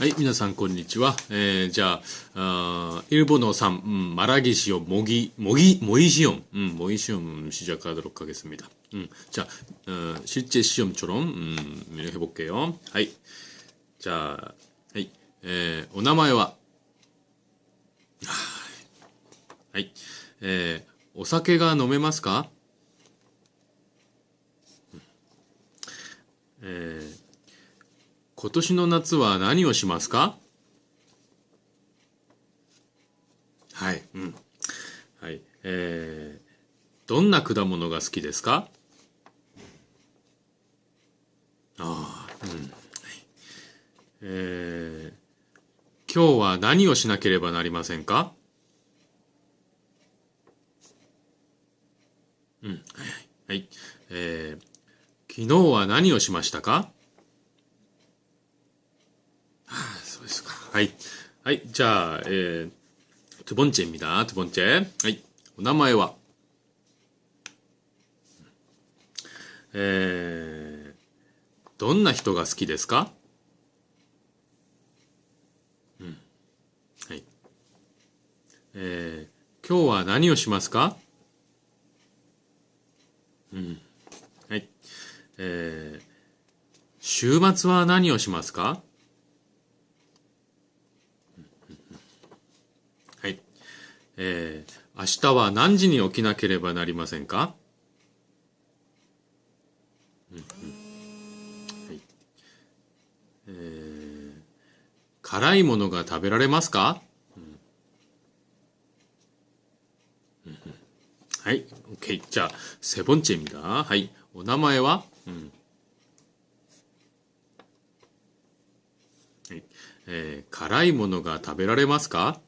はい、皆さんこんにちは。えー、じゃあ、あ일본어3, 음, 말하기 시험, 모기, 모기, 모의 시험, 음, 모의 시험 시작하도록 하겠습니다. 음, 자, 어, 실제 시험처럼, 음, 해볼게요. 하이. 자, 하이. 에, お名前ははい。えー、お酒が飲めますかえー、 今年の夏は何をしますか？はい。うん。はい。えー、どんな果物が好きですか？ああ、うん。はい。えー、今日は何をしなければなりませんか？うん。はい。はい。えー、昨日は何をしましたか？あそうですか。はい。はい。じゃあ、えー、トゥボンチェ입니トゥボンチェ。はい。お名前は?えー、どんな人が好きですか?うん。はい。えー、今日は何をしますか?うん。はい。えー、週末は何をしますか?えー、明日は何時に起きなければなりませんか、うんうん。はい。えー、辛いものが食べられますか、うん。うん、はい、OK。じゃあ、セボンチェミだ。はい。お名前は、うん。えー、辛いものが食べられますか？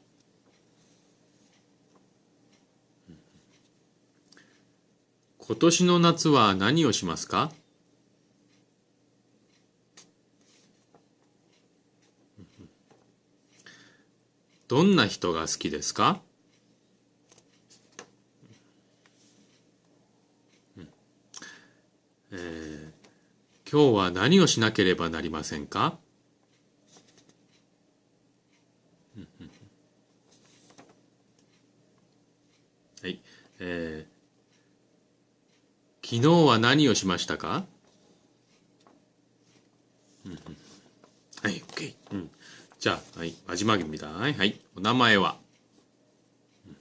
今年の夏は何をしますか？どんな人が好きですか？えー、今日は何をしなければなりませんか？はい。えー昨日は何をしましたか、うん、はい、OK、うん。じゃあ、はい、마지막입니다はい、お名前は、うん、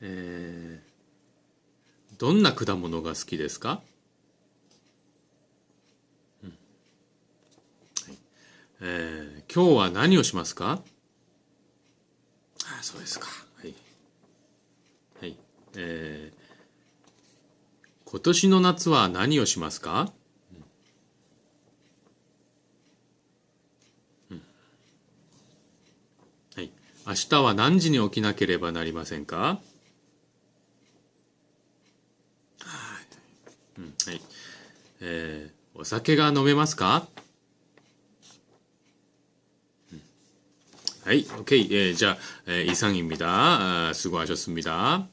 えー、どんな果物が好きですか、うんはいえー、今日は何をしますかあそうですか。はい。はい。えー 今年の夏は何をしますか、うん、はい。明日は何時に起きなければなりませんかはい。うん、はい。えー、お酒が飲めますかはい、OK。えー、じゃあ、えー、이상입니다。 수고하셨습니다。